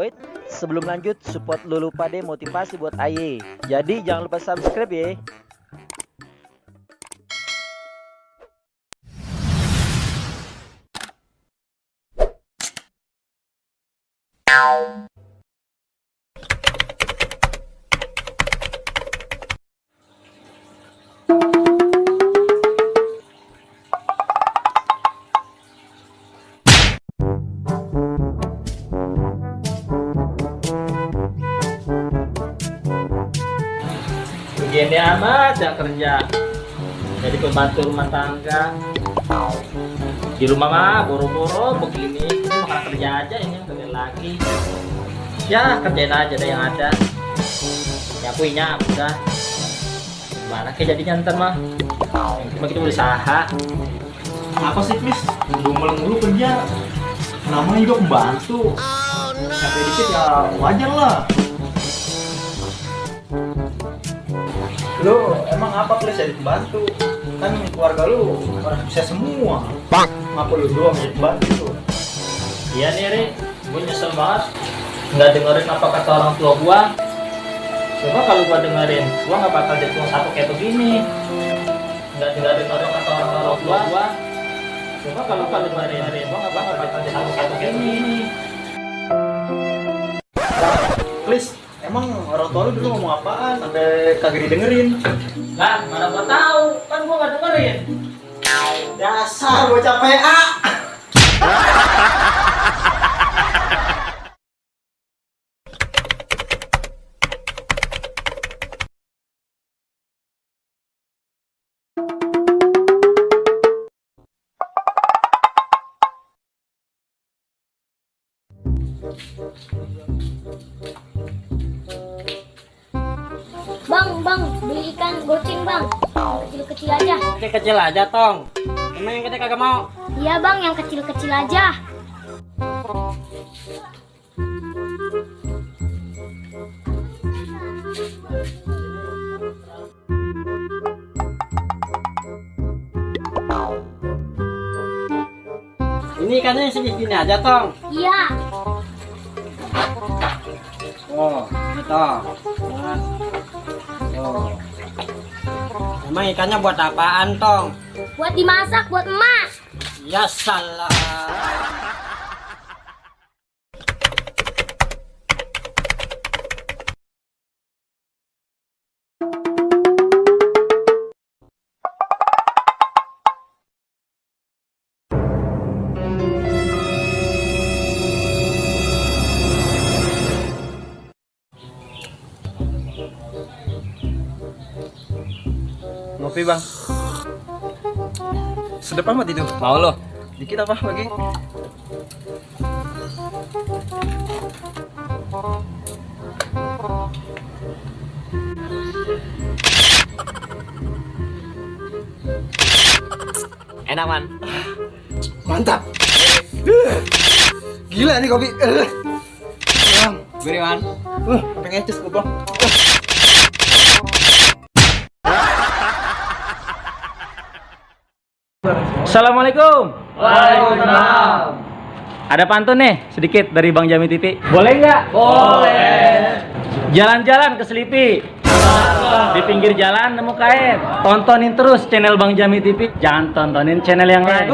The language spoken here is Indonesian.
Wait, sebelum lanjut support Lulu Pade motivasi buat Aye. Jadi jangan lupa subscribe ya. Begini amat ya kerja. Jadi pembantu rumah tangga. Di rumah mah boro-boro begini. Ini makan kerja aja ini kerja lagi. Ya kerjain aja deh yang ada. Ya punya udah. Gimana kayak jadinya ntar mah? Cuma kita berusaha apa sih Chris dumel mulu kerja. Namanya juga pembantu. Capek dikit ya wajar lah lu emang apa Chris jadi pembantu. Kan keluarga lu orang bisa semua. Ngapa lu doang jadi pembantu. Iya nih Ri. Gue nyesel banget. Nggak dengerin apa kata orang tua gua. Coba kalau gua dengerin gua nggak bakal jadi tukang sapu kayak begini. Nggak dengerin orang kata orang tua gua. Coba kalau gua dengerin gua nggak bakal bakal jadi tukang sapu kayak begini orang tua lu dulu ngomong apaan sampai kagak didengerin. Lah mana gua tahu. Kan gua nggak dengerin. Dasar bocah PA Bang, bang, beli ikan goceng bang. Kecil-kecil aja. kecil aja tong emang yang kita kagak mau Iya bang, yang kecil-kecil aja. ini ikannya segini aja tong Iya. Oh, gitu. Oh. Emang ikannya buat apaan, Tong? Buat dimasak, buat emak. Ya salah. Ngopi bang sedep amat itu Mau lo? dikit apa lagi Enak, Man. mantap gila nih kopi bang Beri, Man. uh pengen cus gue bang Assalamualaikum. Waalaikumsalam. Ada pantun nih sedikit dari Bang Jami TV. Boleh nggak? Boleh. Jalan-jalan ke Selipi. Di pinggir jalan nemu kain. Tontonin terus channel Bang Jami TV. Jangan tontonin channel yang lain.